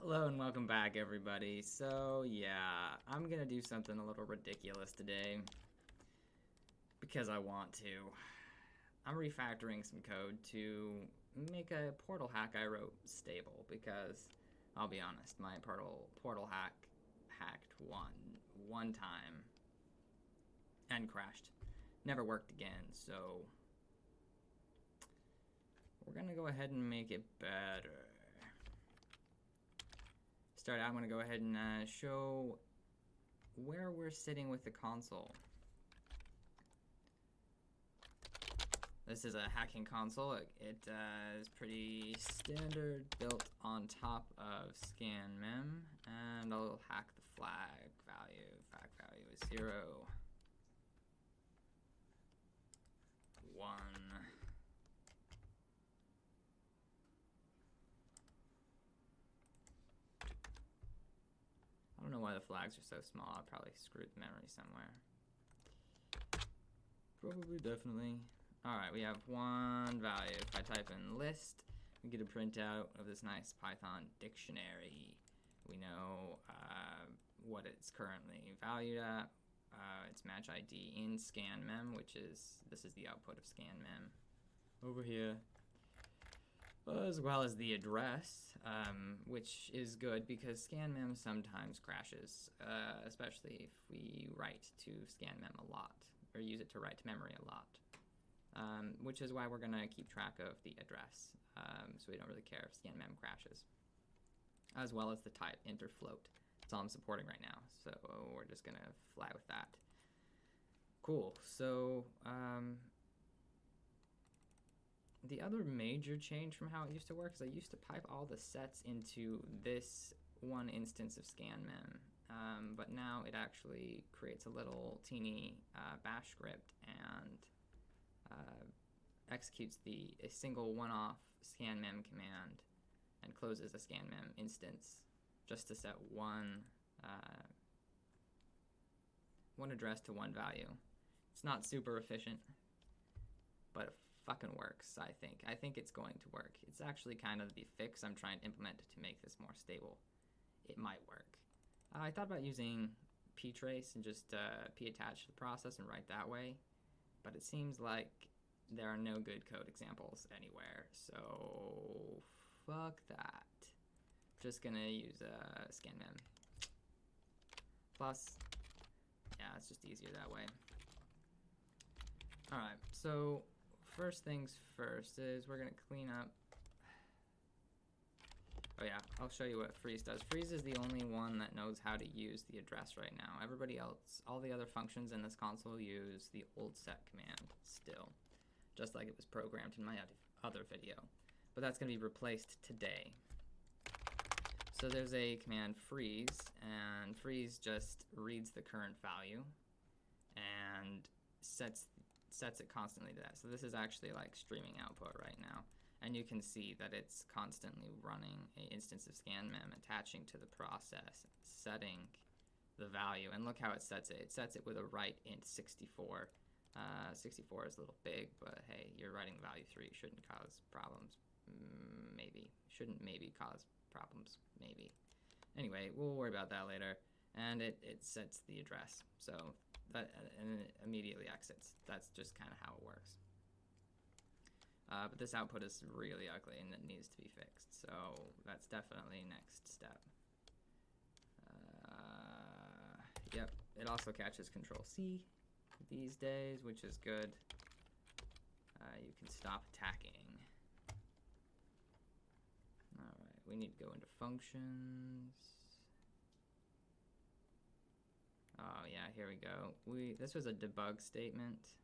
Hello and welcome back everybody. So yeah, I'm gonna do something a little ridiculous today because I want to. I'm refactoring some code to make a portal hack I wrote stable because I'll be honest, my portal portal hack hacked one one time and crashed. Never worked again, so we're gonna go ahead and make it better start out, I'm going to go ahead and uh, show where we're sitting with the console. This is a hacking console. It, it uh, is pretty standard, built on top of scanmem, and I'll hack the flag value. Flag value is zero, one. I don't know why the flags are so small. I probably screwed the memory somewhere. Probably, definitely. Alright, we have one value. If I type in list, we get a printout of this nice Python dictionary. We know uh, what it's currently valued at. Uh, it's match ID in scanmem, which is, this is the output of scanmem. Over here, as well as the address, um, which is good because scanmem sometimes crashes, uh, especially if we write to scanmem a lot, or use it to write to memory a lot. Um, which is why we're going to keep track of the address, um, so we don't really care if scanmem crashes. As well as the type, int float. That's all I'm supporting right now, so we're just going to fly with that. Cool, so um, the other major change from how it used to work is I used to pipe all the sets into this one instance of scanmem, um, but now it actually creates a little teeny uh, bash script and uh, executes the a single one-off scanmem command and closes a scanmem instance just to set one uh, one address to one value. It's not super efficient, but fucking works, I think. I think it's going to work. It's actually kind of the fix I'm trying to implement to make this more stable. It might work. Uh, I thought about using ptrace and just uh, p-attach the process and write that way, but it seems like there are no good code examples anywhere, so fuck that. Just gonna use a uh, scanmem. Plus, yeah, it's just easier that way. Alright, so first things first is we're going to clean up. Oh yeah, I'll show you what freeze does. Freeze is the only one that knows how to use the address right now. Everybody else, all the other functions in this console use the old set command still, just like it was programmed in my other video. But that's going to be replaced today. So there's a command freeze, and freeze just reads the current value and sets sets it constantly to that. So this is actually like streaming output right now. And you can see that it's constantly running a instance of scanmem attaching to the process, setting the value. And look how it sets it. It sets it with a write int 64. Uh, 64 is a little big, but hey, you're writing the value 3. Shouldn't cause problems. Maybe. Shouldn't maybe cause problems. Maybe. Anyway, we'll worry about that later. And it, it sets the address. So that and it immediately exits. That's just kind of how it works. Uh, but this output is really ugly and it needs to be fixed. So that's definitely next step. Uh, yep, it also catches Control C these days, which is good. Uh, you can stop attacking. Alright, we need to go into functions. Oh yeah, here we go. We This was a debug statement.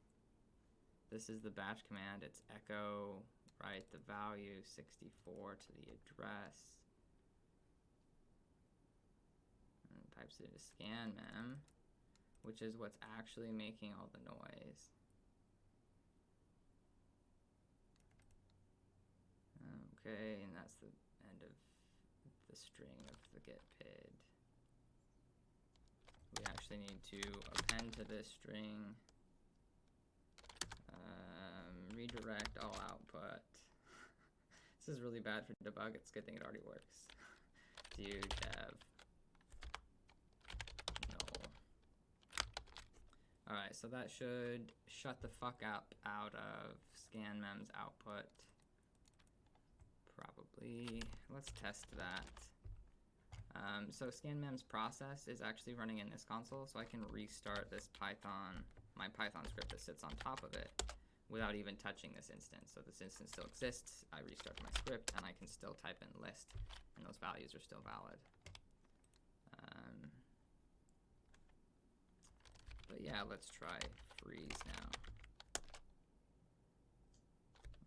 This is the bash command. It's echo, write the value 64 to the address. And types it into scanmem, which is what's actually making all the noise. Okay, and that's the end of the string of the get pid we actually need to append to this string um, redirect all output. this is really bad for debug. It's a good thing it already works. do dev null. Alright, so that should shut the fuck up out of scanmem's output. Probably. Let's test that. Um, so scanmem's process is actually running in this console, so I can restart this Python, my Python script that sits on top of it without even touching this instance. So this instance still exists, I restart my script, and I can still type in list, and those values are still valid. Um, but yeah, let's try freeze now.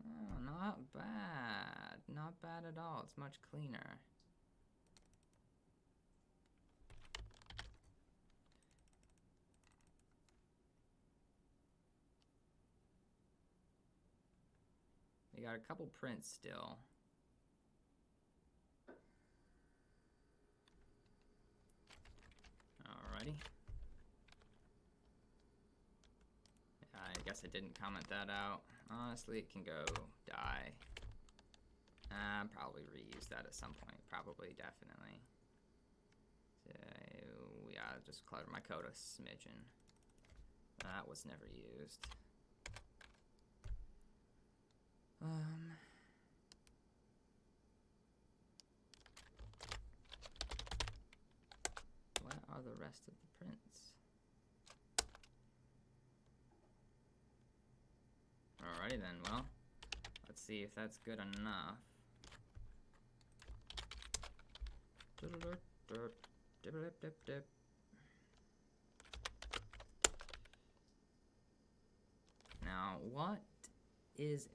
Oh, not bad. Not bad at all. It's much cleaner. We got a couple prints still. Alrighty. I guess I didn't comment that out. Honestly, it can go die. Uh, probably reuse that at some point. Probably, definitely. So, yeah, just clutter my code a smidgen. That was never used. Um. What are the rest of the prints? Alrighty then, well, let's see if that's good enough. Now, what is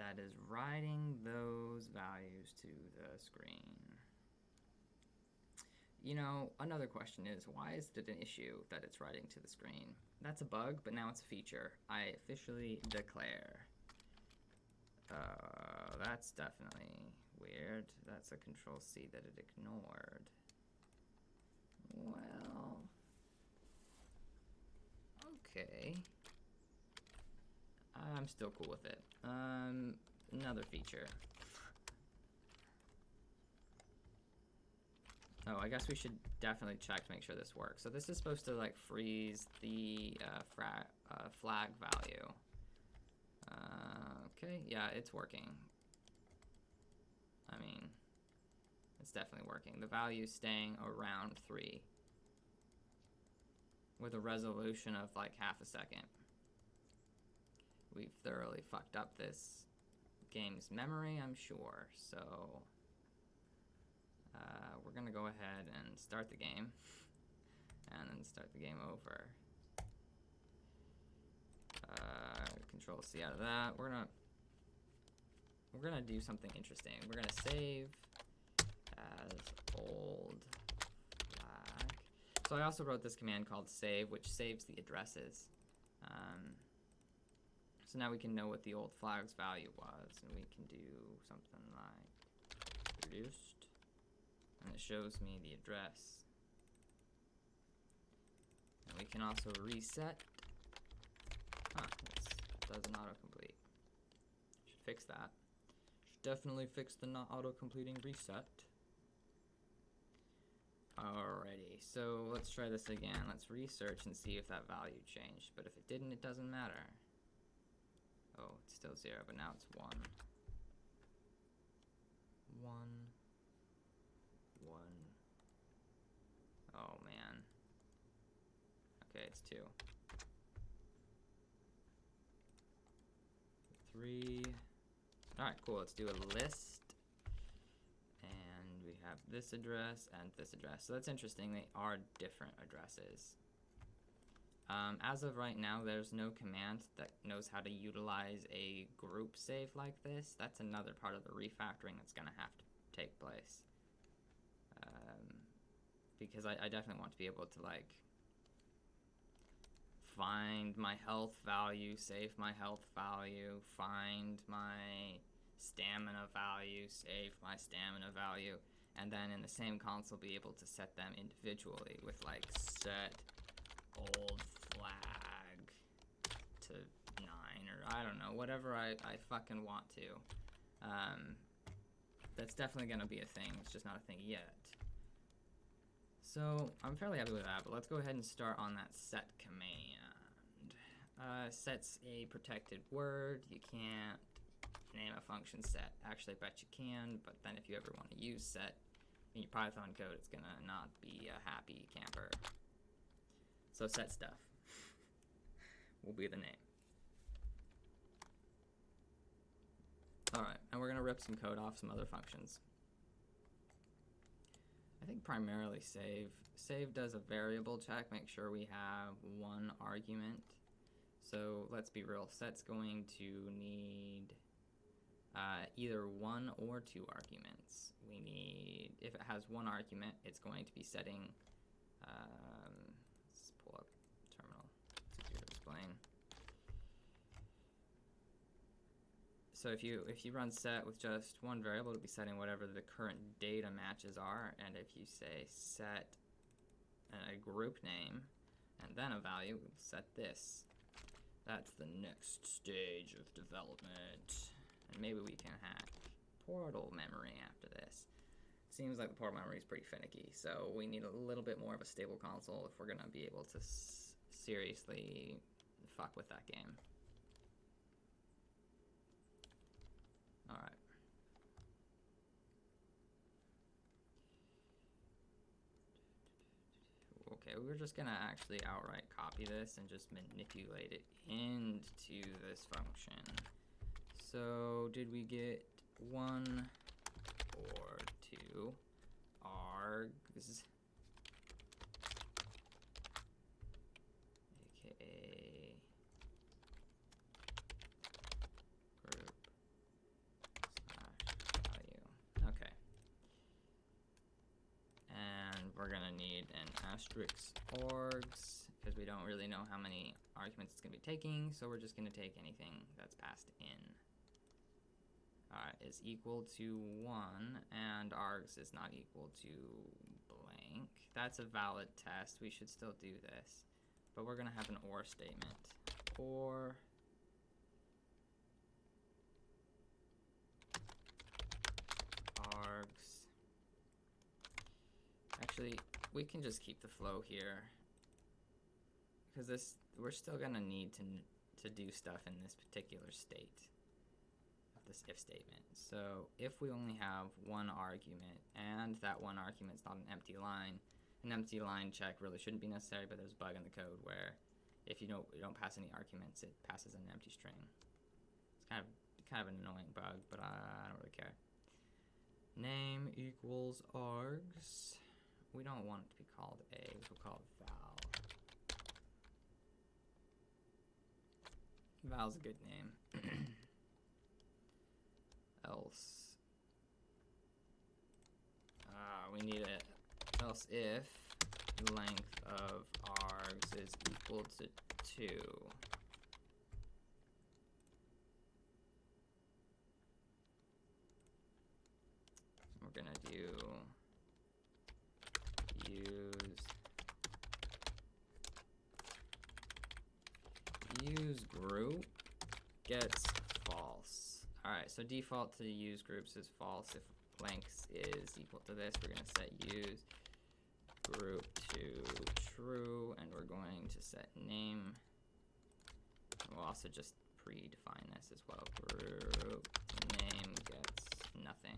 that is writing those values to the screen? You know, another question is, why is it an issue that it's writing to the screen? That's a bug, but now it's a feature. I officially declare. Uh, that's definitely weird. That's a control C that it ignored. Well, okay. I'm still cool with it. Um, another feature. Oh, I guess we should definitely check to make sure this works. So this is supposed to like freeze the uh, uh, flag value. Uh, okay, yeah, it's working. I mean, it's definitely working. The value's staying around 3 with a resolution of like half a second. We've thoroughly fucked up this game's memory, I'm sure, so uh, we're gonna go ahead and start the game and then start the game over. Uh, control C out of that. We're gonna we're gonna do something interesting. We're gonna save as old flag. So I also wrote this command called save, which saves the addresses. Um, so now we can know what the old flag's value was, and we can do something like produced, and it shows me the address. And we can also reset. Ah, huh, it does an autocomplete. Should fix that. Should definitely fix the not auto-completing reset. Alrighty, so let's try this again. Let's research and see if that value changed. But if it didn't, it doesn't matter. Oh, it's still zero, but now it's one. One. One. Oh, man. Okay, it's two. Three. Alright, cool. Let's do a list. And we have this address and this address. So that's interesting. They are different addresses. Um, as of right now, there's no command that knows how to utilize a group save like this. That's another part of the refactoring that's going to have to take place. Um, because I, I definitely want to be able to, like, find my health value, save my health value, find my stamina value, save my stamina value, and then in the same console be able to set them individually with, like, set old flag to 9 or I don't know, whatever I, I fucking want to. Um, that's definitely going to be a thing. It's just not a thing yet. So I'm fairly happy with that, but let's go ahead and start on that set command. Uh, sets a protected word. You can't name a function set. Actually, I bet you can, but then if you ever want to use set in your Python code, it's gonna not be a happy camper. So set stuff will be the name. Alright, and we're gonna rip some code off some other functions. I think primarily save. Save does a variable check, make sure we have one argument. So let's be real, set's going to need uh, either one or two arguments. We need, if it has one argument, it's going to be setting, um, let's pull up terminal, explain. So if you if you run set with just one variable, it'll be setting whatever the current data matches are, and if you say set a group name and then a value, we'll set this. That's the next stage of development. And maybe we can hack portal memory after this. Seems like the portal memory is pretty finicky, so we need a little bit more of a stable console if we're going to be able to seriously fuck with that game. Alright. Okay, we're just gonna actually outright copy this and just manipulate it into this function. So, did we get one or two args? AKA group slash value. Okay. And we're gonna need an asterisk args because we don't really know how many arguments it's gonna be taking, so we're just gonna take anything that's passed in uh, is equal to 1 and args is not equal to blank. That's a valid test. We should still do this. But we're going to have an OR statement. OR args. Actually, we can just keep the flow here. Because this, we're still going to need to to do stuff in this particular state of this if statement. So if we only have one argument and that one argument is not an empty line, an empty line check really shouldn't be necessary, but there's a bug in the code where if you don't you don't pass any arguments, it passes an empty string. It's kind of kind of an annoying bug, but I don't really care. Name equals args. We don't want it to be called a, we'll call it val. Val's a good name. else. Uh, we need it else if length of args is equal to 2. We're going to do use use group gets false. Alright, so default to use groups is false. If length is equal to this, we're going to set use group to true, and we're going to set name. We'll also just predefine this as well. Group name gets nothing.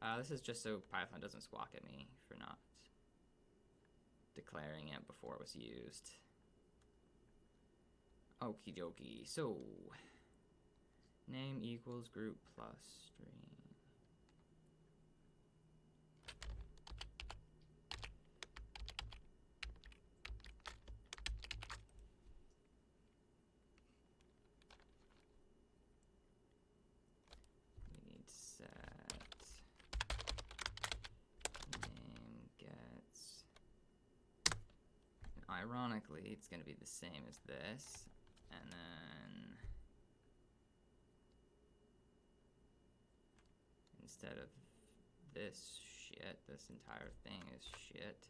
Uh, this is just so Python doesn't squawk at me for not declaring it before it was used. Okie dokie. So, Name equals group plus string. We need set name gets. ironically, it's going to be the same as this, and then instead of this shit, this entire thing is shit.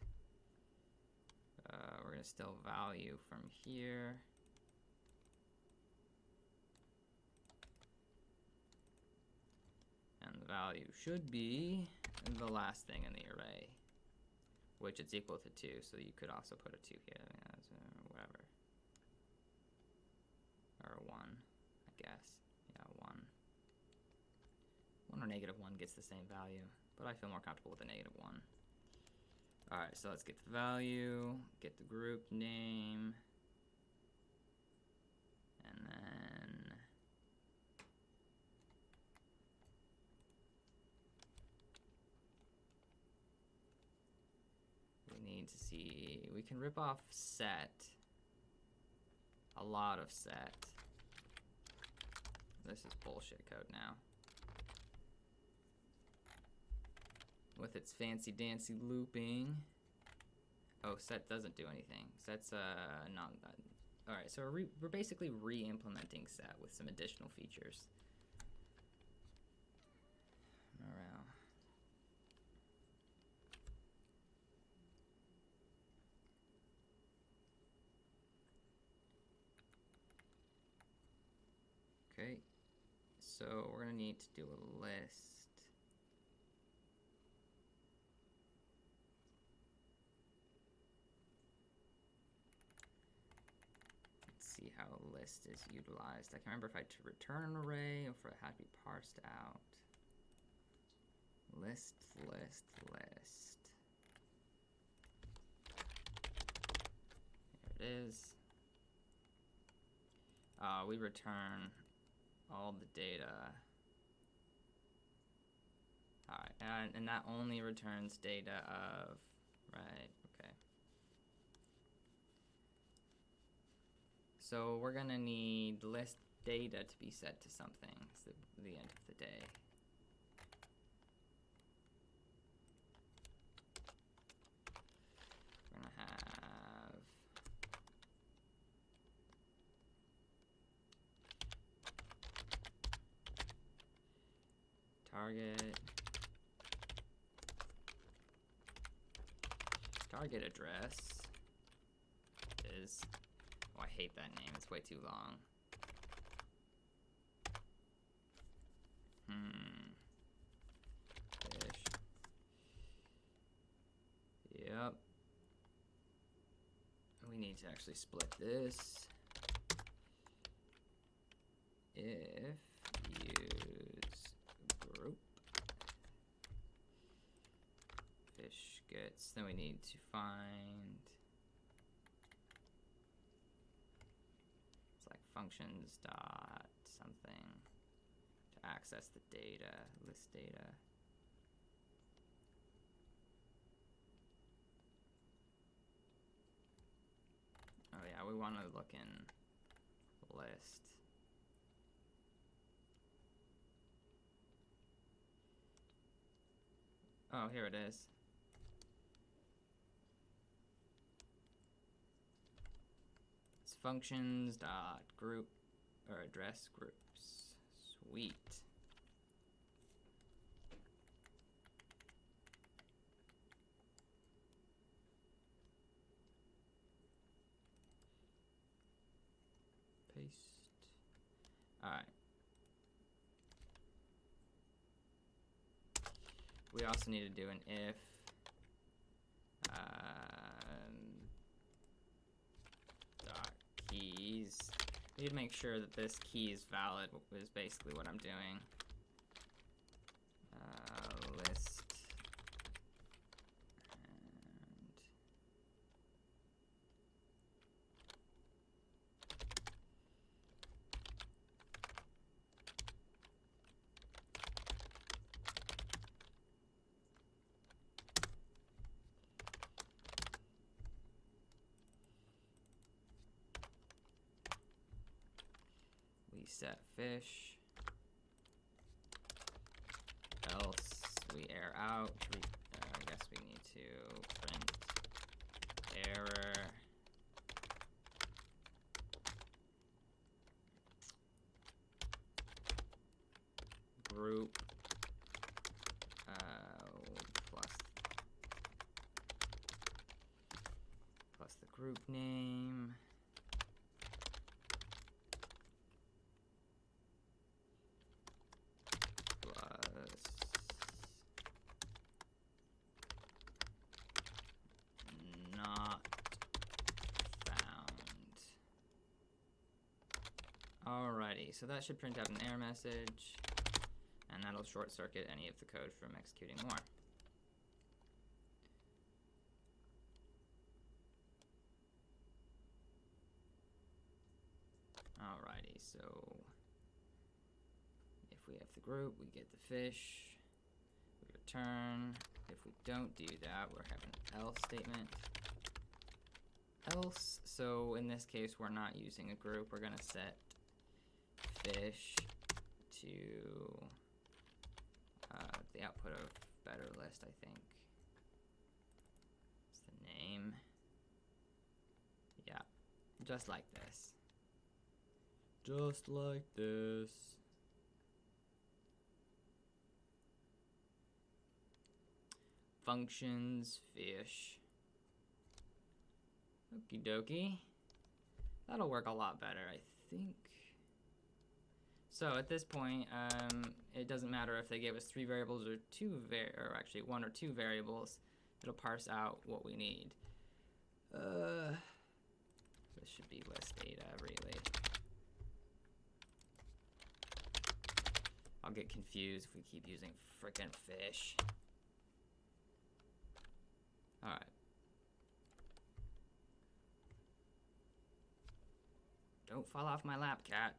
Uh, we're going to still value from here. And the value should be the last thing in the array. Which it's equal to 2, so you could also put a 2 here, yeah, so whatever. Or a 1, I guess. Yeah, 1. 1 or negative 1 gets the same value, but I feel more comfortable with a negative 1. Alright, so let's get the value, get the group name, and then we need to see, we can rip off set, a lot of set. This is bullshit code now. With its fancy dancy looping. Oh, set doesn't do anything. Set's uh non. Uh, all right, so we're, re we're basically re-implementing set with some additional features. Morale. Okay, so we're gonna need to do a list. Let's see how a list is utilized. I can't remember if I had to return an array or if it had to be parsed out. List, list, list. There it is. Uh, we return all the data. Alright, and, and that only returns data of, right, okay. So we're gonna need list data to be set to something, it's the, the end of the day. Target. Target address is oh I hate that name. It's way too long. Hmm. Fish. Yep. We need to actually split this. If use group fish gets then we need to find? It's like functions dot something to access the data list data. Oh yeah we want to look in list. Oh, here it is. Functions dot group or address groups. Sweet. Paste. Alright. We also need to do an if. Um, dot keys. We need to make sure that this key is valid. Is basically what I'm doing. Uh, list and we set fish. Else we air out. Uh, I guess we need to print error group uh, plus plus the group name plus Alrighty, so that should print out an error message, and that'll short circuit any of the code from executing more. Alrighty, so if we have the group, we get the fish, we return. If we don't do that, we're having an else statement. Else, so in this case, we're not using a group, we're gonna set fish to uh, the output of better list, I think. It's the name. Yeah, just like this. Just like this. Functions, fish. Okie dokie. That'll work a lot better, I think. So at this point, um, it doesn't matter if they gave us three variables or two var- or actually one or two variables. It'll parse out what we need. Uh, this should be list data, really. I'll get confused if we keep using frickin' fish. Alright. Don't fall off my lap, cat.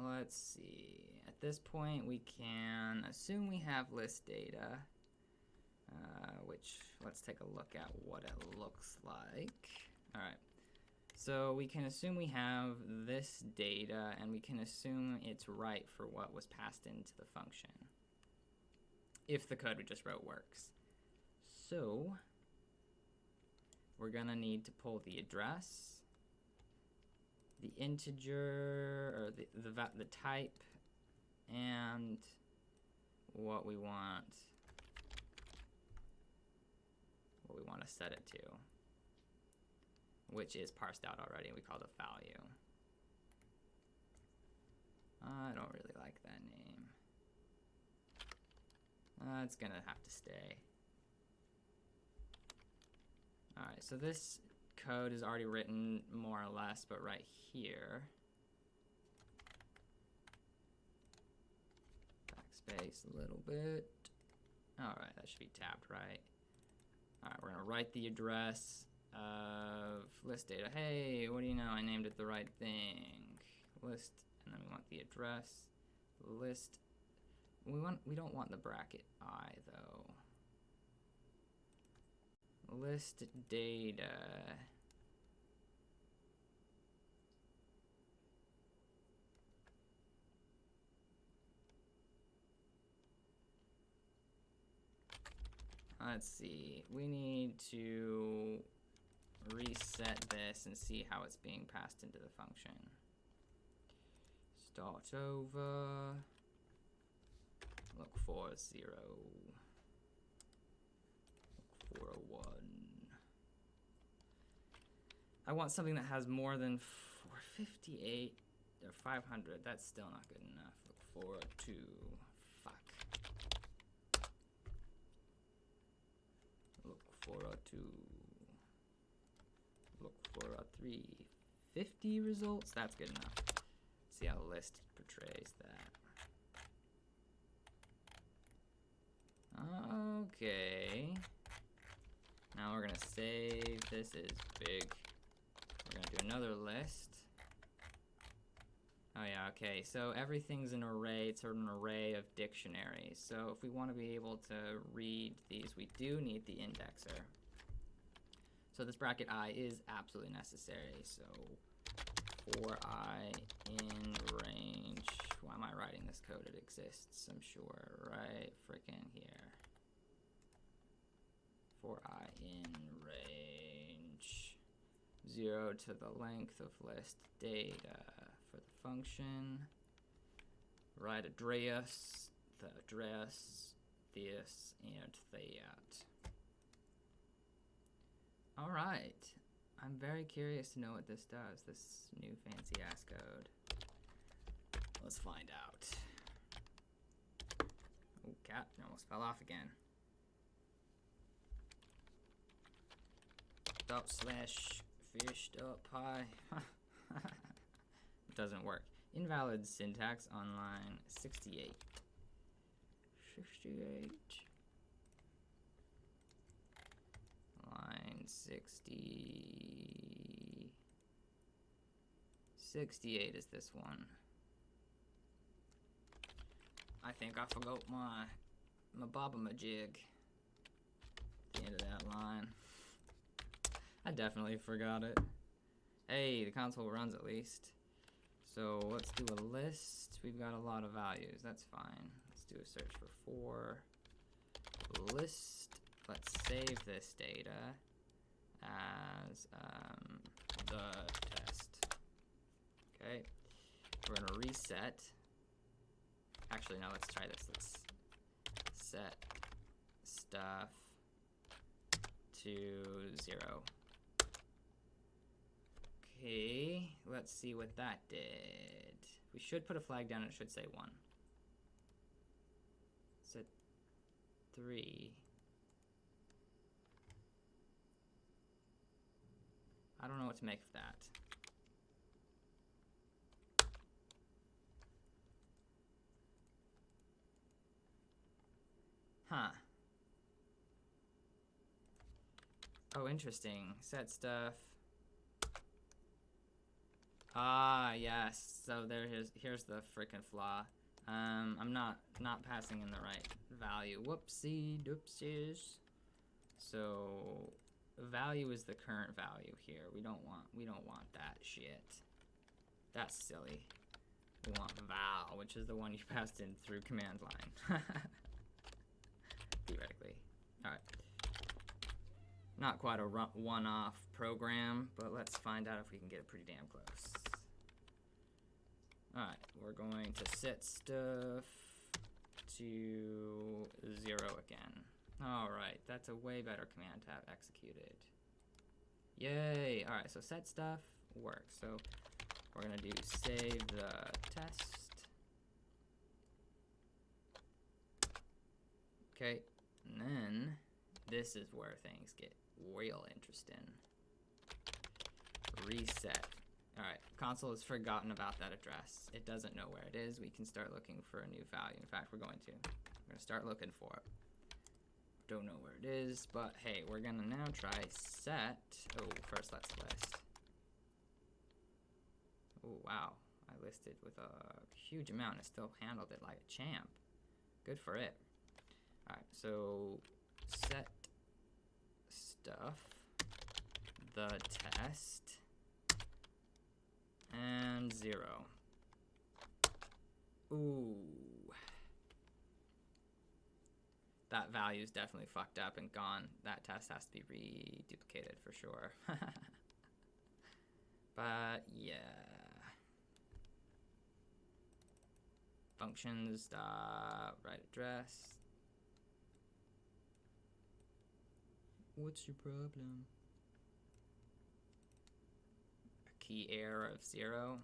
Let's see. At this point, we can assume we have list data, uh, which let's take a look at what it looks like. All right. So we can assume we have this data, and we can assume it's right for what was passed into the function, if the code we just wrote works. So we're gonna need to pull the address, the integer or the the, the type and what we want what we want to set it to which is parsed out already we called a value. I don't really like that name. Uh, it's gonna have to stay. Alright so this code is already written more or less, but right here. Backspace a little bit. Alright, that should be tabbed right. Alright, we're gonna write the address of list data. Hey, what do you know? I named it the right thing. List, and then we want the address. List. We want. We don't want the bracket i though list data. Let's see, we need to reset this and see how it's being passed into the function. Start over, look for zero. 401. I want something that has more than 458 or 500. That's still not good enough. Look 402. Fuck. Look 402. Look 403. 50 results? That's good enough. See how the list portrays that. Okay. Now we're gonna save this is big. We're gonna do another list. Oh yeah, okay, so everything's an array, it's sort of an array of dictionaries. So if we want to be able to read these, we do need the indexer. So this bracket i is absolutely necessary, so for i in range, why am I writing this code? It exists, I'm sure, right freaking here. For i in range 0 to the length of list data for the function. Write address, the address, this, and that. Alright. I'm very curious to know what this does, this new fancy ass code. Let's find out. Oh, cat. Almost fell off again. Dot slash fish dot pie. Doesn't work. Invalid syntax on line 68. 68. Line 60. 68 is this one. I think I forgot my my baba majig. The end of that. I definitely forgot it. Hey, the console runs at least. So let's do a list. We've got a lot of values. That's fine. Let's do a search for four. List. Let's save this data as um, the test. Okay. We're gonna reset. Actually, no, let's try this. Let's set stuff to zero. Okay, let's see what that did. We should put a flag down, it should say one. Set three. I don't know what to make of that. Huh. Oh, interesting. Set stuff. Ah, yes. So there here's here's the freaking flaw. Um, I'm not not passing in the right value. Whoopsie doopsies. So value is the current value here. We don't want we don't want that shit. That's silly. We want val, which is the one you passed in through command line. Theoretically. Alright. Not quite a one-off program, but let's find out if we can get it pretty damn close. Alright, we're going to set stuff to zero again. Alright, that's a way better command to have executed. Yay! Alright, so set stuff works. So we're gonna do save the test. Okay, and then this is where things get real interesting. Reset. Alright, console has forgotten about that address. It doesn't know where it is. We can start looking for a new value. In fact, we're going to. We're going to start looking for it. Don't know where it is, but hey, we're going to now try set. Oh, first let's list. Oh, wow. I listed with a huge amount. and still handled it like a champ. Good for it. Alright, so set stuff, the test, and zero. Ooh. That value is definitely fucked up and gone. That test has to be reduplicated for sure. but yeah. Functions, dot right address. What's your problem? A key error of zero.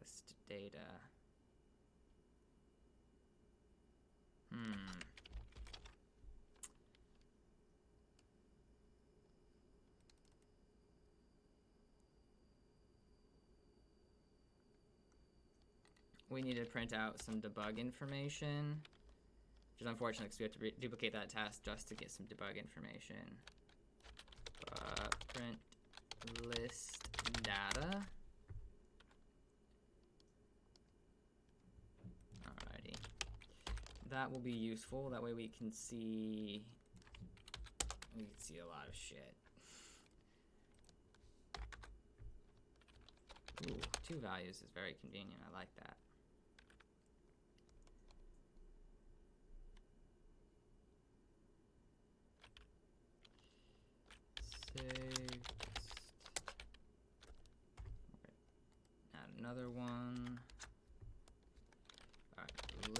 List data. Hmm. we need to print out some debug information, which is unfortunate because we have to duplicate that task just to get some debug information. Uh, print list data. Alrighty. That will be useful. That way we can see we can see a lot of shit. Ooh, two values is very convenient. I like that. Text. Add another one.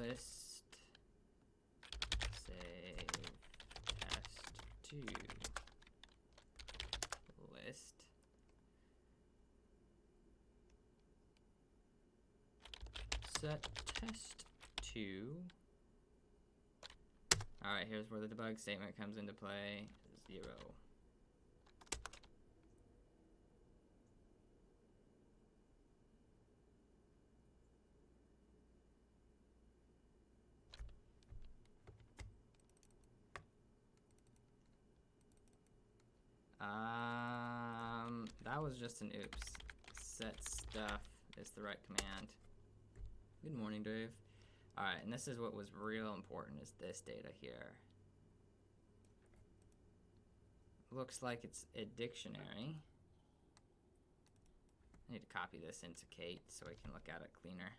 List. Save test two. List. set test two. Alright, here's where the debug statement comes into play. Zero. Um, that was just an oops. Set stuff is the right command. Good morning, Dave. Alright, and this is what was real important is this data here. Looks like it's a dictionary. I need to copy this into Kate so I can look at it cleaner.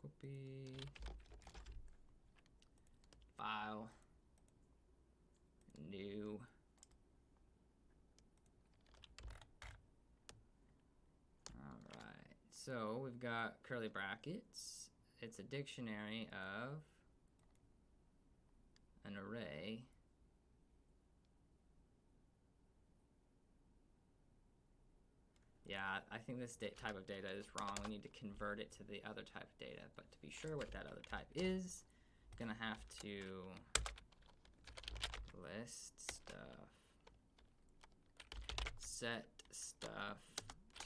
Copy. File. New. So we've got curly brackets. It's a dictionary of an array Yeah, I think this type of data is wrong. We need to convert it to the other type of data. But to be sure what that other type is, I'm gonna have to list stuff, set stuff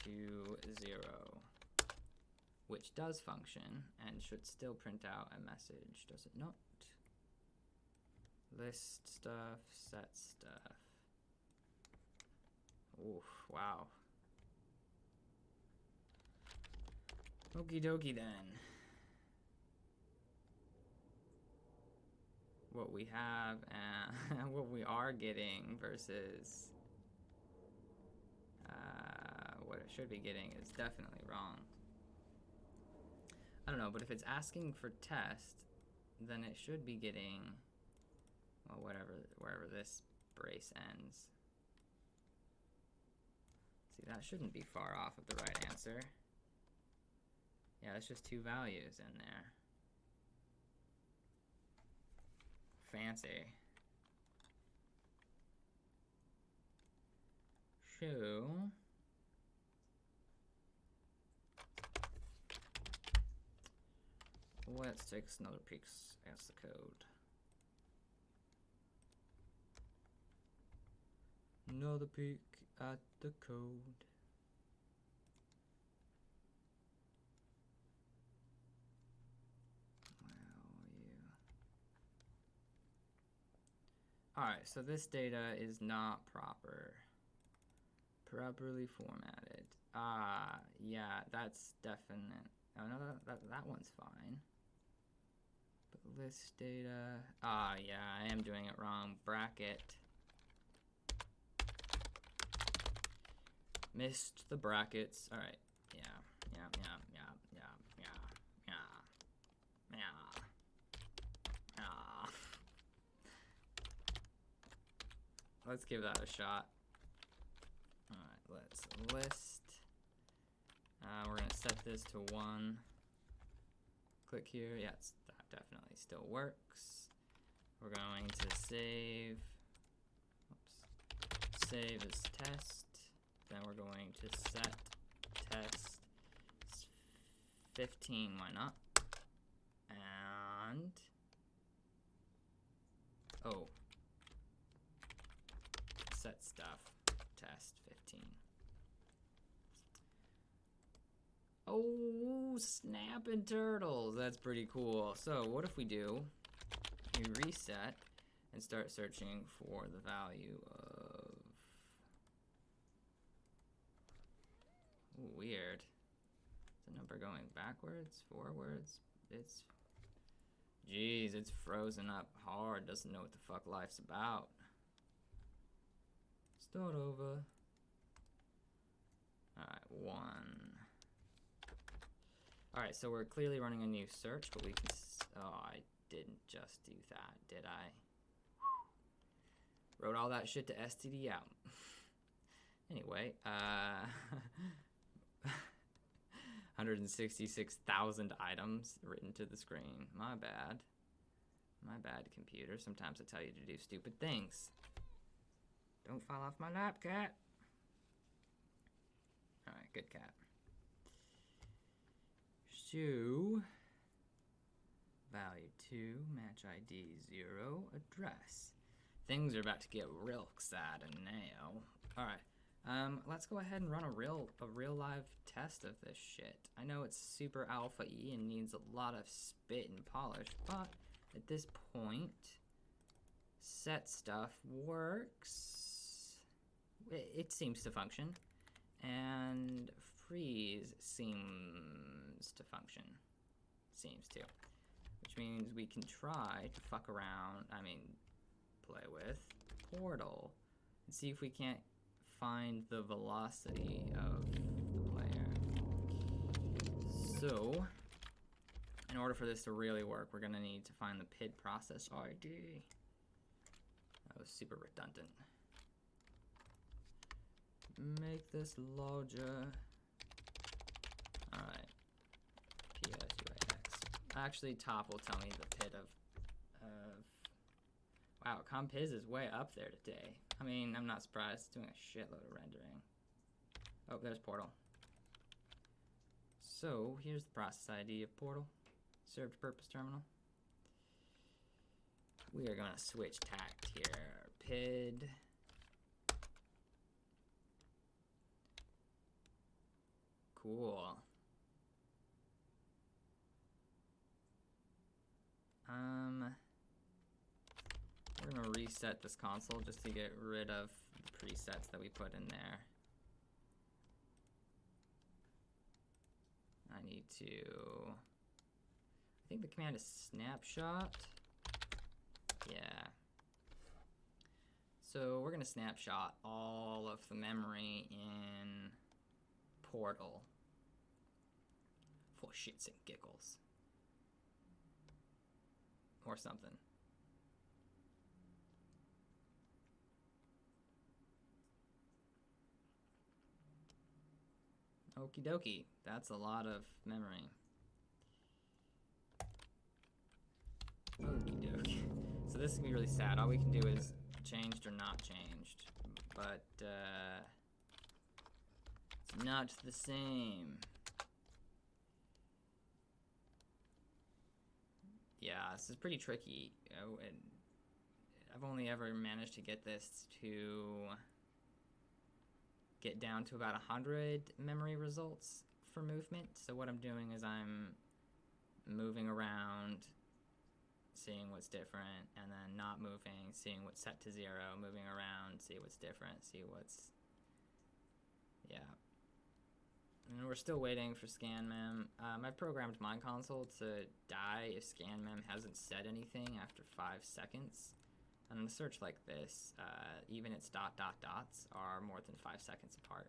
to zero, which does function and should still print out a message, does it not? List stuff, set stuff. Oof, wow. Okie dokie then. What we have and what we are getting versus uh, what it should be getting is definitely wrong. I don't know, but if it's asking for test, then it should be getting, well, whatever, wherever this brace ends. See, that shouldn't be far off of the right answer. Yeah, it's just two values in there. Fancy. Show. Let's take another peek at the code. Another peek at the code. Alright, so this data is not proper. Properly formatted. Ah, yeah, that's definite. Oh no, that, that, that one's fine. List data. Ah, yeah, I am doing it wrong. Bracket. Missed the brackets. Alright, yeah, yeah, yeah, yeah, yeah, yeah, yeah, yeah. Let's give that a shot. Alright, let's list. Uh, we're to set this to 1. Click here. Yeah, that definitely still works. We're going to save. Oops. Save as test. Then we're going to set test 15. Why not? And. Oh, set stuff. Test 15. Oh, snapping turtles. That's pretty cool. So what if we do, we reset and start searching for the value of... Ooh, weird. Is the number going backwards, forwards? It's... Jeez, it's frozen up hard. Doesn't know what the fuck life's about. Start over. Alright, one. Alright, so we're clearly running a new search, but we can... oh, I didn't just do that, did I? Wrote all that shit to STD out. anyway, uh... 166,000 items written to the screen. My bad. My bad, computer. Sometimes I tell you to do stupid things. Don't fall off my lap, cat. Alright, good cat. So, value 2, match ID 0, address. Things are about to get real exciting now. Alright, um, let's go ahead and run a real, a real live test of this shit. I know it's super alpha E and needs a lot of spit and polish, but at this point, set stuff works. It, it seems to function. And freeze seems to function. Seems to. Which means we can try to fuck around, I mean, play with Portal and see if we can't find the velocity of the player. So, in order for this to really work, we're gonna need to find the PID process ID. That was super redundant. Make this larger. Alright. PSUAX. Actually, top will tell me the PID of, of Wow, Compiz is way up there today. I mean, I'm not surprised. It's doing a shitload of rendering. Oh, there's Portal. So, here's the process ID of Portal. Served purpose terminal. We are gonna switch tact here. PID. Cool. Um, we're gonna reset this console just to get rid of the presets that we put in there. I need to, I think the command is snapshot. Yeah. So we're gonna snapshot all of the memory in Portal for shits and giggles. Or something. Okie dokie. That's a lot of memory. Okie dokie. So this is gonna be really sad. All we can do is changed or not changed. But, uh, it's not the same. Yeah, this is pretty tricky. I've only ever managed to get this to get down to about 100 memory results for movement. So what I'm doing is I'm moving around, seeing what's different, and then not moving, seeing what's set to zero, moving around, see what's different, see what's... Yeah. And we're still waiting for ScanMem. Um, I've programmed my console to die if ScanMem hasn't said anything after five seconds. And in a search like this, uh, even its dot dot dots are more than five seconds apart.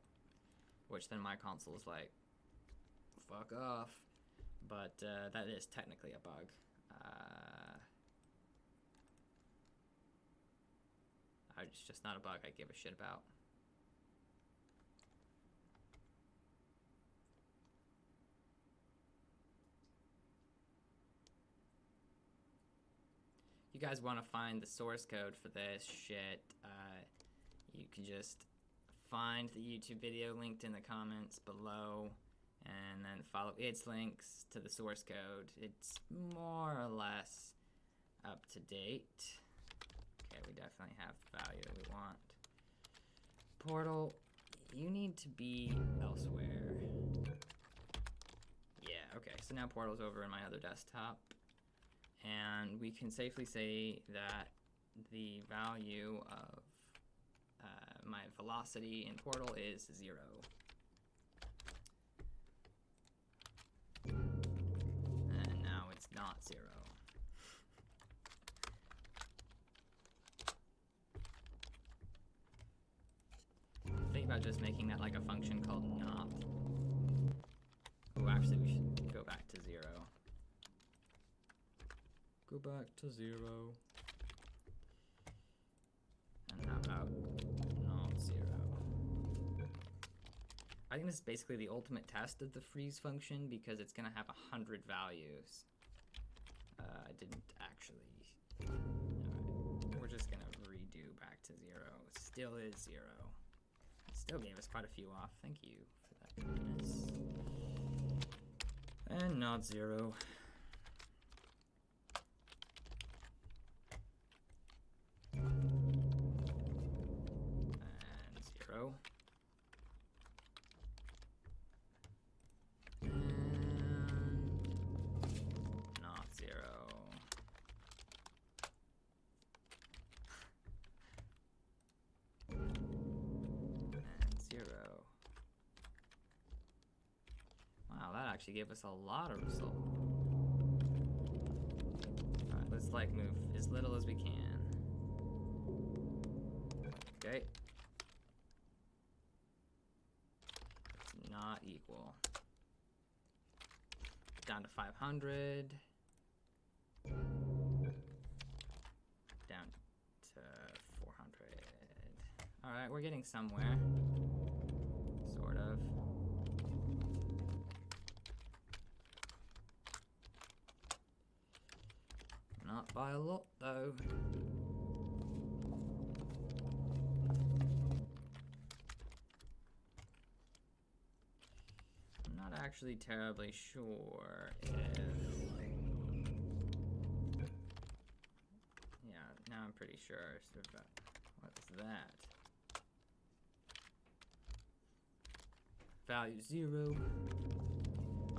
Which then my console is like, fuck off. But uh, that is technically a bug. Uh, it's just not a bug I give a shit about. Guys want to find the source code for this shit, uh, you can just find the YouTube video linked in the comments below and then follow its links to the source code. It's more or less up to date. Okay, we definitely have the value that we want. Portal, you need to be elsewhere. Yeah, okay, so now Portal's over in my other desktop and we can safely say that the value of uh, my velocity in Portal is zero. And now it's not zero. Think about just making that like a function called not. Oh, actually we should go back to zero. Go back to zero. And how not zero? I think this is basically the ultimate test of the freeze function because it's gonna have a hundred values. Uh, I didn't actually. Alright, we're just gonna redo back to zero. Still is zero. It still gave us quite a few off. Thank you for that goodness. And not zero. And not zero. And zero. Wow, that actually gave us a lot of result. Alright, let's like move as little as we can. Okay. It's not equal. Down to 500. Down to 400. Alright, we're getting somewhere. Sort of. Not by a lot, though. I'm not actually terribly sure. Yeah, now I'm pretty sure. What's that? Value zero.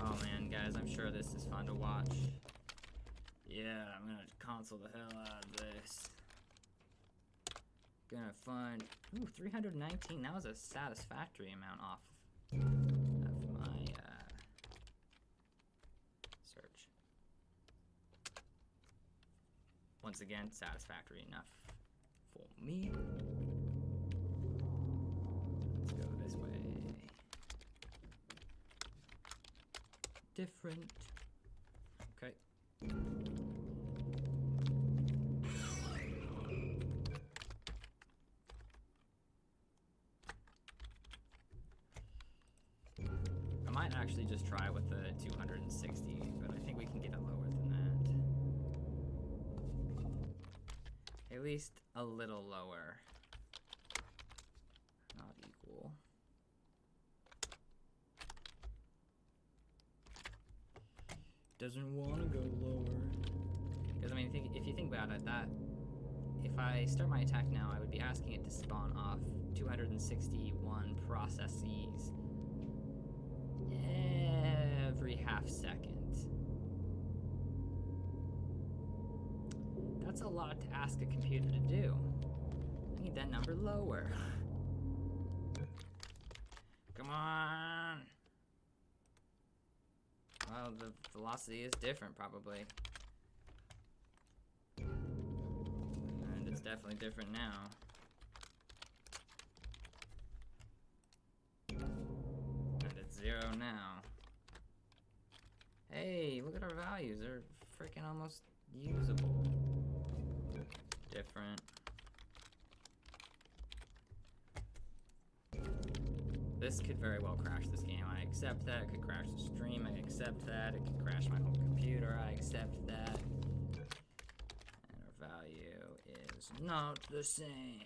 Oh man, guys, I'm sure this is fun to watch. Yeah, I'm gonna console the hell out of this. Gonna find ooh 319. That was a satisfactory amount off of my uh, search. Once again, satisfactory enough for me. Let's go this way. Different. Okay. I might actually just try with the 260, but I think we can get it lower than that. At least a little lower. Not equal. Doesn't want to go lower. Because, I mean, think, if you think about it, that if I start my attack now, I would be asking it to spawn off 261 processes every half second. That's a lot to ask a computer to do. I need that number lower. Come on! Well, the velocity is different, probably. And it's definitely different now. And it's zero now. Hey, look at our values. They're freaking almost. Different. This could very well crash this game. I accept that. It could crash the stream. I accept that. It could crash my whole computer. I accept that. And our value is not the same.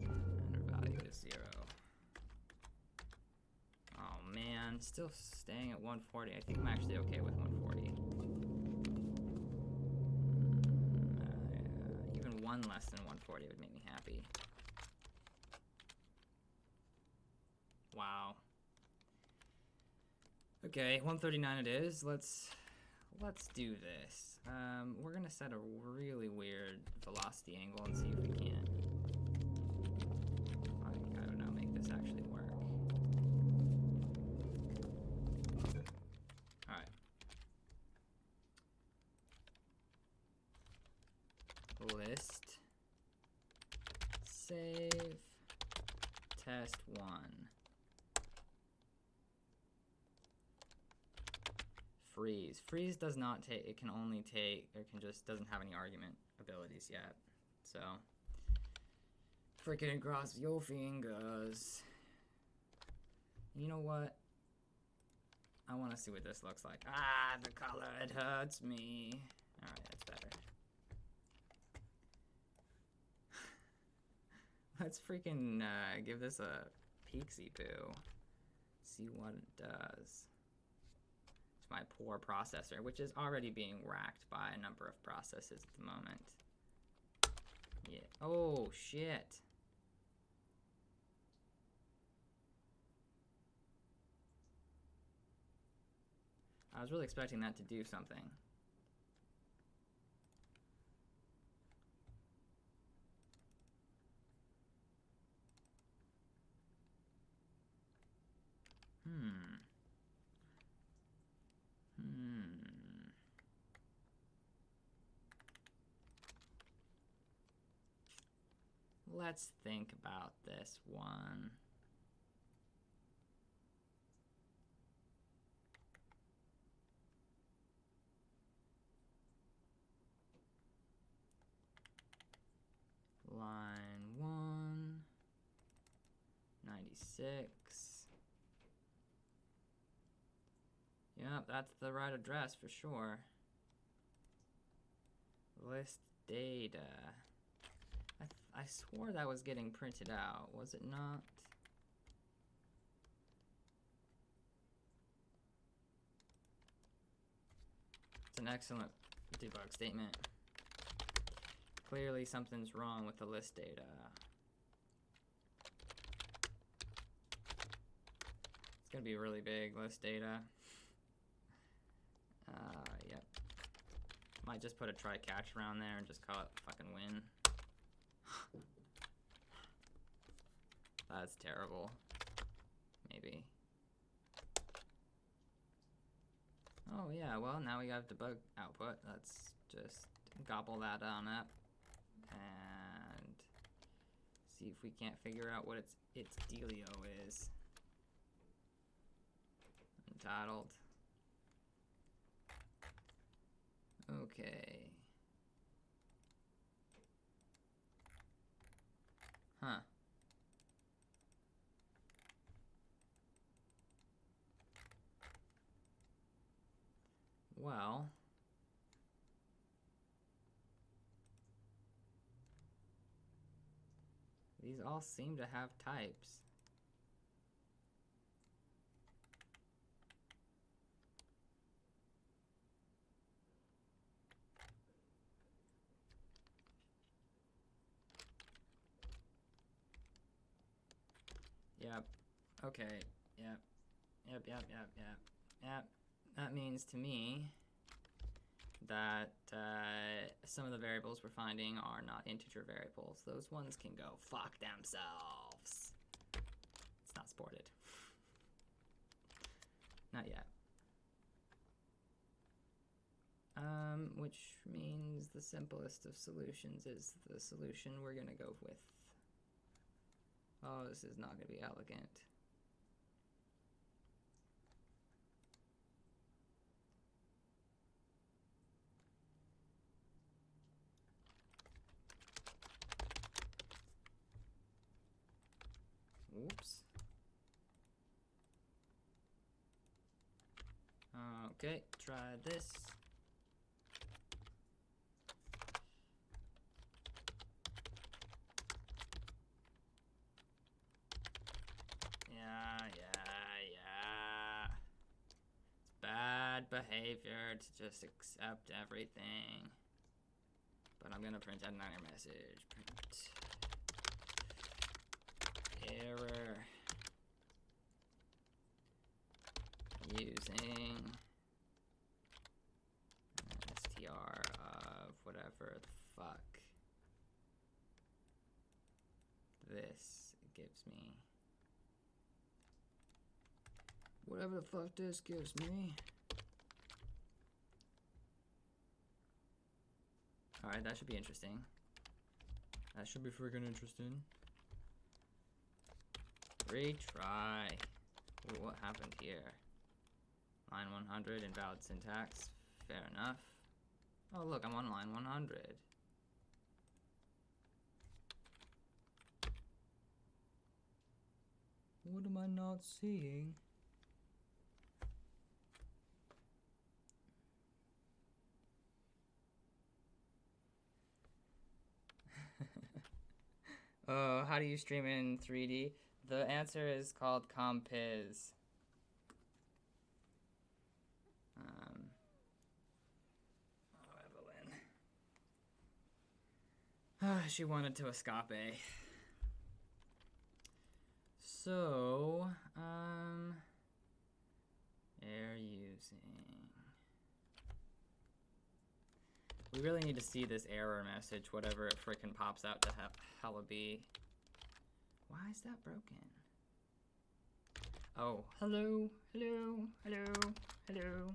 And our value is zero. Oh man, still staying at 140. I think I'm actually okay with 140. Mm, uh, even one less than 140 would make me happy. Wow. Okay, 139 it is. Let's let's do this. Um, we're gonna set a really weird velocity angle and see if we can. I, I don't know, make this actually work. Alright. List. Save. Test one. Freeze. Freeze does not take, it can only take, it can just, doesn't have any argument abilities yet. So, freaking cross your fingers. You know what? I want to see what this looks like. Ah, the color, it hurts me. Alright, that's better. Let's freaking uh, give this a Peeksy Boo. See what it does. My poor processor, which is already being racked by a number of processes at the moment. Yeah. Oh, shit. I was really expecting that to do something. Hmm. Let's think about this one. Line 1, 96. Yep, that's the right address for sure. List data. I, swore that was getting printed out, was it not? It's an excellent debug statement. Clearly something's wrong with the list data. It's gonna be really big list data. Uh, yep. Might just put a try catch around there and just call it fucking win. That's terrible. Maybe. Oh yeah, well now we have debug output. Let's just gobble that on up and see if we can't figure out what its its dealio is. Untitled. Okay. Huh. Well. These all seem to have types. Yep. Okay. Yep. Yep, yep, yep, yep. Yep. That means to me that uh, some of the variables we're finding are not integer variables. Those ones can go fuck themselves. It's not supported. Not yet. Um, which means the simplest of solutions is the solution we're gonna go with. Oh, this is not gonna be elegant. Okay, try this. Yeah, yeah, yeah. It's bad behavior to just accept everything. But I'm gonna print another message. Print error using str of whatever the fuck this gives me. Whatever the fuck this gives me. Alright, that should be interesting. That should be freaking interesting. Retry. Ooh, what happened here? Line 100, invalid syntax. Fair enough. Oh, look, I'm on line 100. What am I not seeing? Oh, how do you stream in 3D? The answer is called compiz. Um, oh, Evelyn. she wanted to escape. So, um, air using. We really need to see this error message, whatever it frickin' pops out to he hella be. Why is that broken? Oh, hello, hello, hello, hello.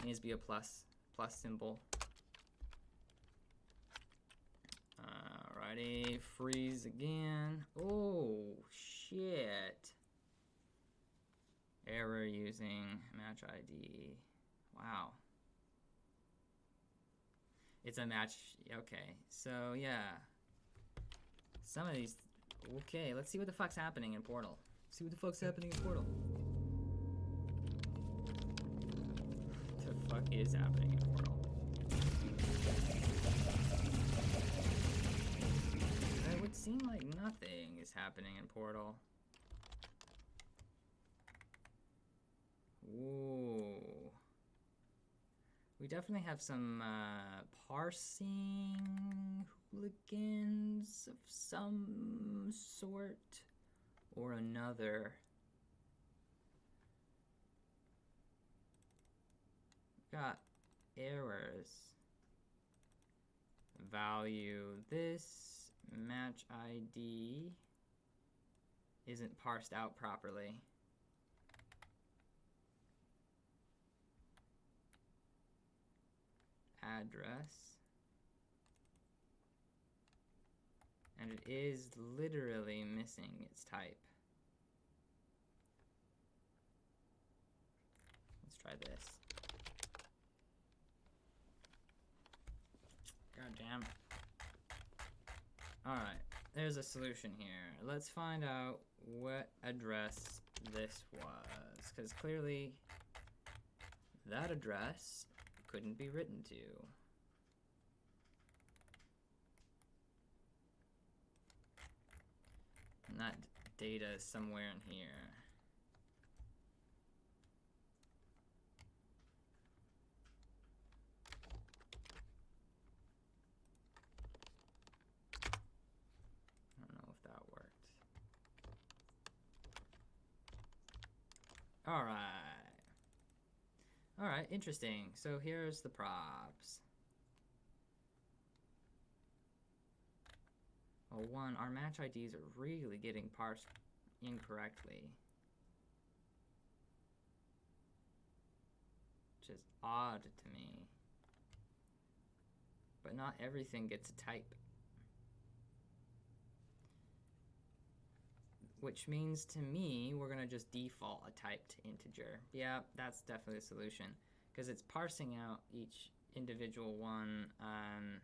It needs to be a plus, plus symbol. Alrighty, freeze again. Oh, shit. Error using match ID. Wow. It's a match, okay. So, yeah. Some of these, okay, let's see what the fuck's happening in Portal. See what the fuck's happening in Portal. What the fuck is happening in Portal? Seem like nothing is happening in Portal. Ooh. We definitely have some uh, parsing hooligans of some sort or another. Got errors. Value this match ID isn't parsed out properly. Address. And it is literally missing its type. Let's try this. God damn. Alright, there's a solution here. Let's find out what address this was. Because clearly, that address couldn't be written to. And that data is somewhere in here. I don't know if that worked. All right. All right, interesting. So here's the props. Well, one, our match IDs are really getting parsed incorrectly. Which is odd to me. But not everything gets a type. Which means to me, we're gonna just default a typed integer. Yeah, that's definitely a solution. Because it's parsing out each individual one, um,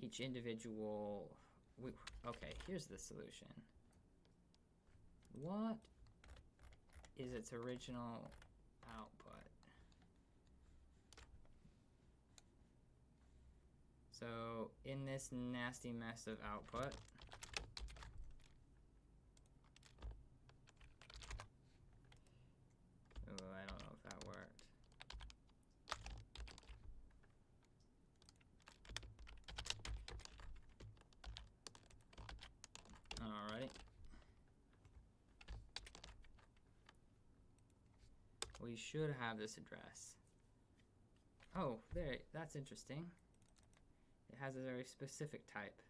each individual we, okay, here's the solution. What is its original output? So in this nasty mess of output, Ooh, I don't know if that worked. Alright. Should have this address. Oh, there, that's interesting. It has a very specific type.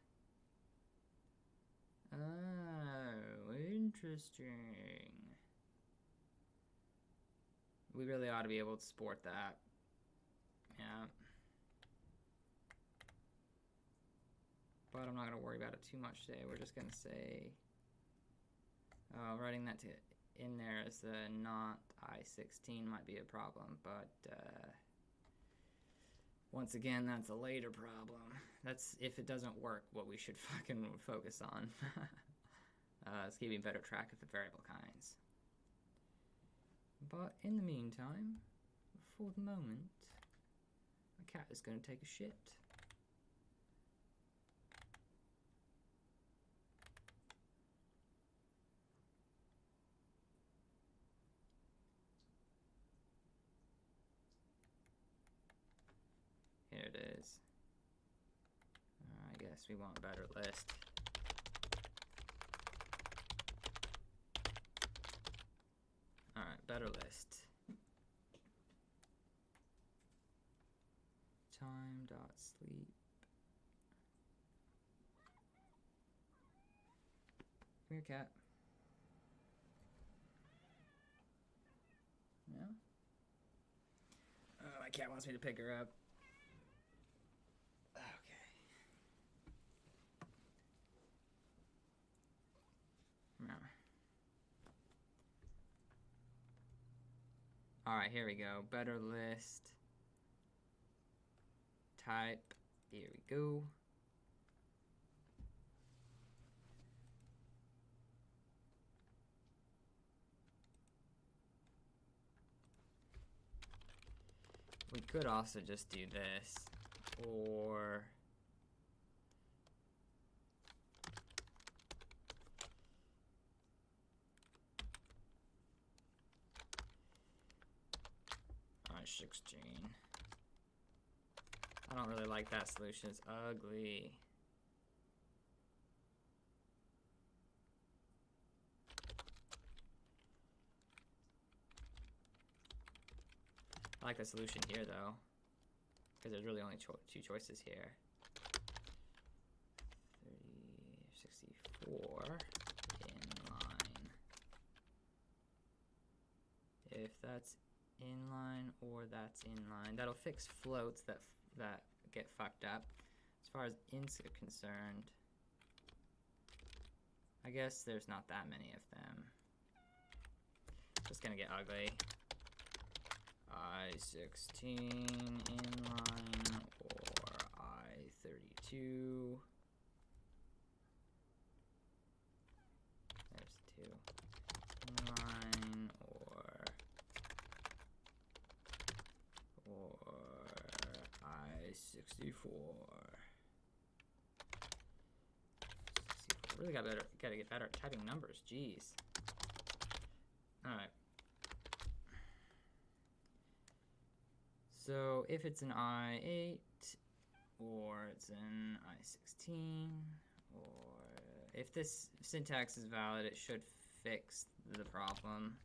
Oh, interesting. We really ought to be able to support that. Yeah. But I'm not going to worry about it too much today. We're just going to say, uh, writing that to in there as the not I-16 might be a problem, but uh, once again, that's a later problem. That's if it doesn't work, what we should fucking focus on. uh, is keeping better track of the variable kinds. But in the meantime, for the moment, my cat is going to take a shit. it is. Uh, I guess we want better list. Alright, better list. Time dot sleep. Come here, cat. Yeah? Oh, my cat wants me to pick her up. Okay. Yeah. Alright, here we go. Better list. Type. Here we go. We could also just do this, or I sixteen. I don't really like that solution. It's ugly. I like the solution here though, because there's really only cho two choices here. 30, 64 inline. If that's inline or that's inline, that'll fix floats that that get fucked up. As far as ints are concerned, I guess there's not that many of them. Just gonna get ugly. I-16 inline or I-32. There's two. Inline or or I-64. 64. Really got better gotta get better at typing numbers, jeez. Alright. So if it's an I8 or it's an I16 or if this syntax is valid it should fix the problem.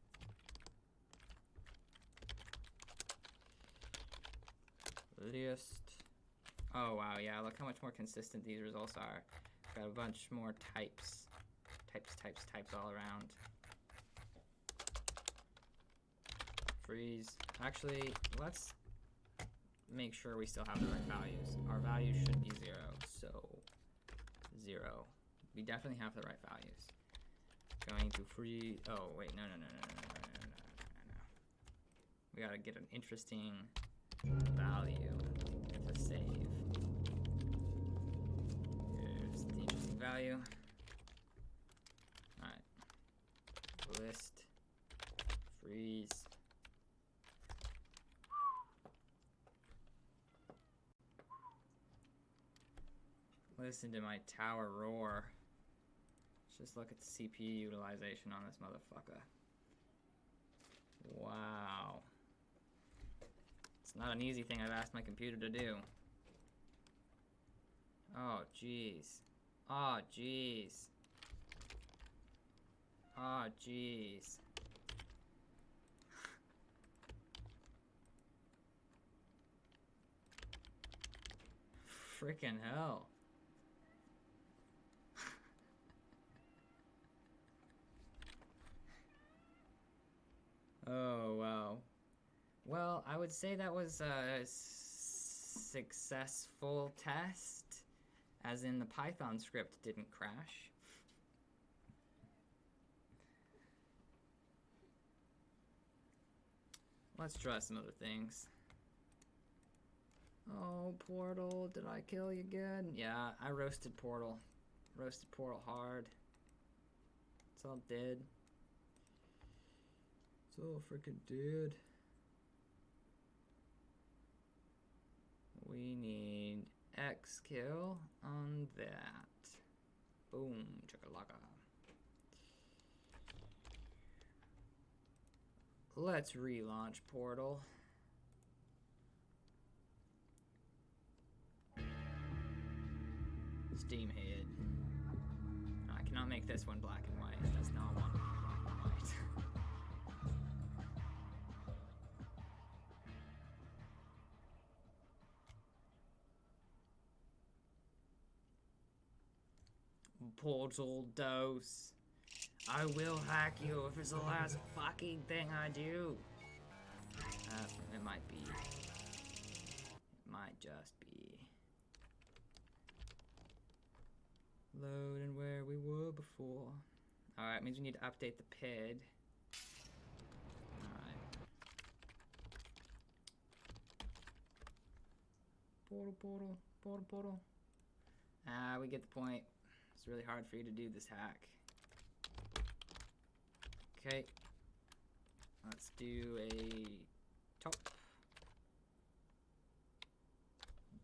List. Oh wow, yeah, look how much more consistent these results are. Got a bunch more types. Types, types, types all around. Freeze. Actually, let's make sure we still have the right values. Our values should be zero, so zero. We definitely have the right values. Going to free, oh wait, no, no, no, no, no, no, no, no, no, no. We gotta get an interesting value to save. Here's the interesting value. Alright. List. Freeze. Listen to my tower roar. Let's just look at the CPU utilization on this motherfucker. Wow. It's not an easy thing I've asked my computer to do. Oh, jeez. Oh, jeez. Oh, jeez. Freaking hell. Oh, wow. Well, I would say that was a successful test, as in the Python script didn't crash. Let's try some other things. Oh, Portal, did I kill you good? Yeah, I roasted Portal. Roasted Portal hard. It's all dead. It's all freaking dead. We need X kill on that. Boom, chakalaka. Let's relaunch portal. Steamhead. I cannot make this one black and white. Portal dose. I will hack you if it's the last fucking thing I do. Uh, it might be. It might just be. Loading where we were before. Alright, means we need to update the PID. Alright. Portal, portal, portal, portal. Ah, we get the point. It's really hard for you to do this hack. Okay. Let's do a top.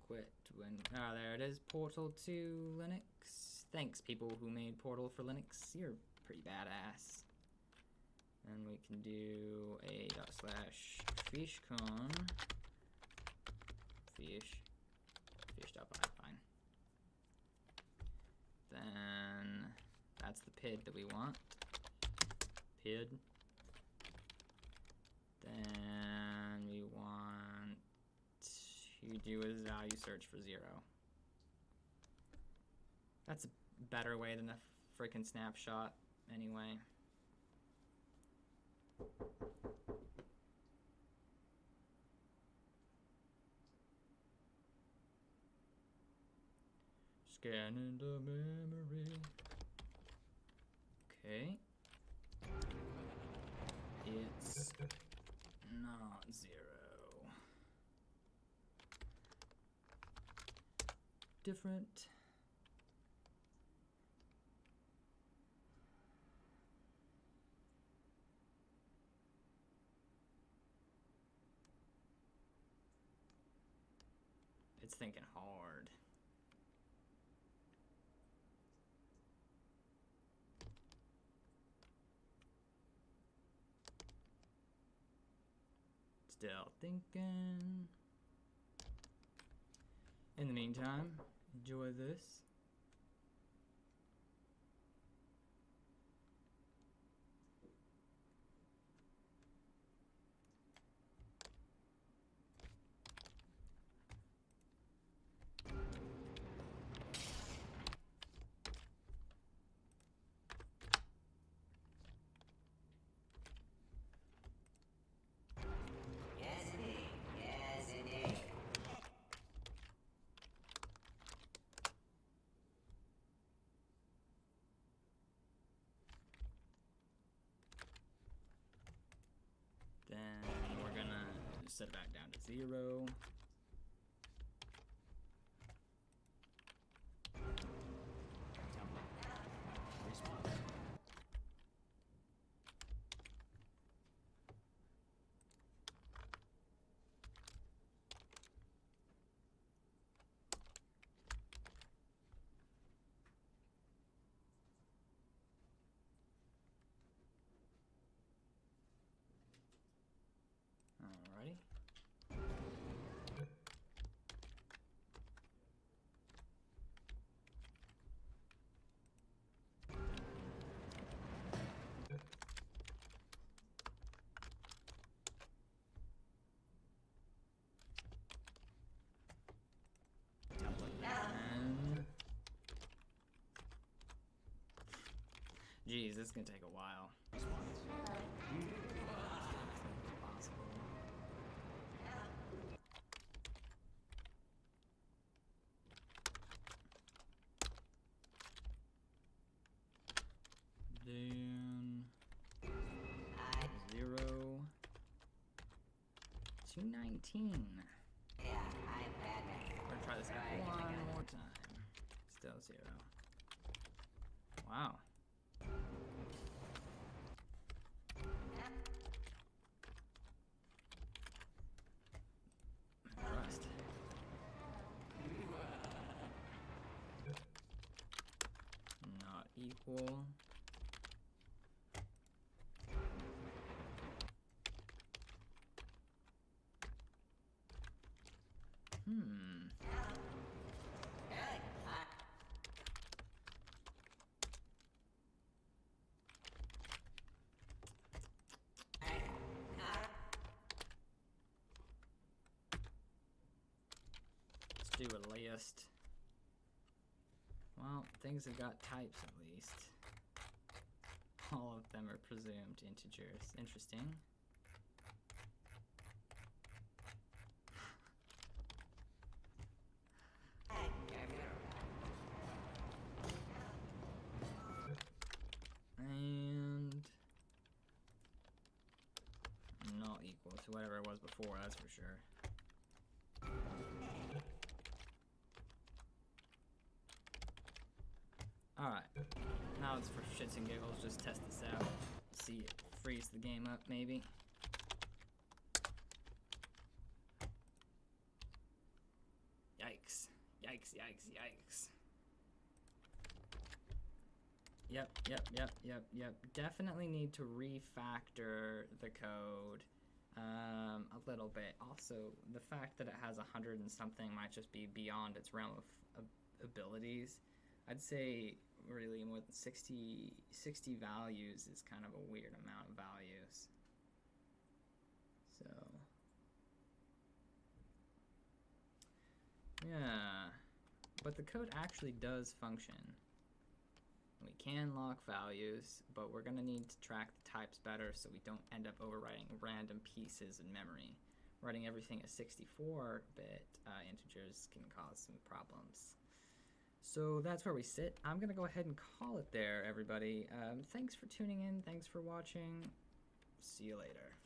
Quit when. Ah, there it is. Portal to Linux. Thanks, people who made Portal for Linux. You're pretty badass. And we can do a dot slash fishcon. Fish. Fish dot by, fine. Then that's the PID that we want. PID. Then we want to do a value search for zero. That's a better way than a freaking snapshot, anyway. Scanning the memory. Okay. It's not zero. Different. It's thinking hard. Still thinking. In the meantime, enjoy this. Yes, indeed. Yes, indeed. Then we're gonna set it back down to zero. Alrighty. And Jeez, this is gonna take a while. Then zero two nineteen. yeah, I'm Batman. We're gonna try this one more time. Still zero. Wow. Hmm. Let's do a list. Well, things have got types. Are presumed integers. Interesting. Up, maybe. Yikes. Yikes, yikes, yikes. Yep, yep, yep, yep, yep. Definitely need to refactor the code um, a little bit. Also, the fact that it has a hundred and something might just be beyond its realm of, abilities. I'd say really more than 60, 60 values is kind of a weird amount of values. So, yeah, but the code actually does function. We can lock values, but we're going to need to track the types better so we don't end up overwriting random pieces in memory. Writing everything as 64-bit uh, integers can cause some problems. So that's where we sit. I'm going to go ahead and call it there, everybody. Um, thanks for tuning in. Thanks for watching. See you later.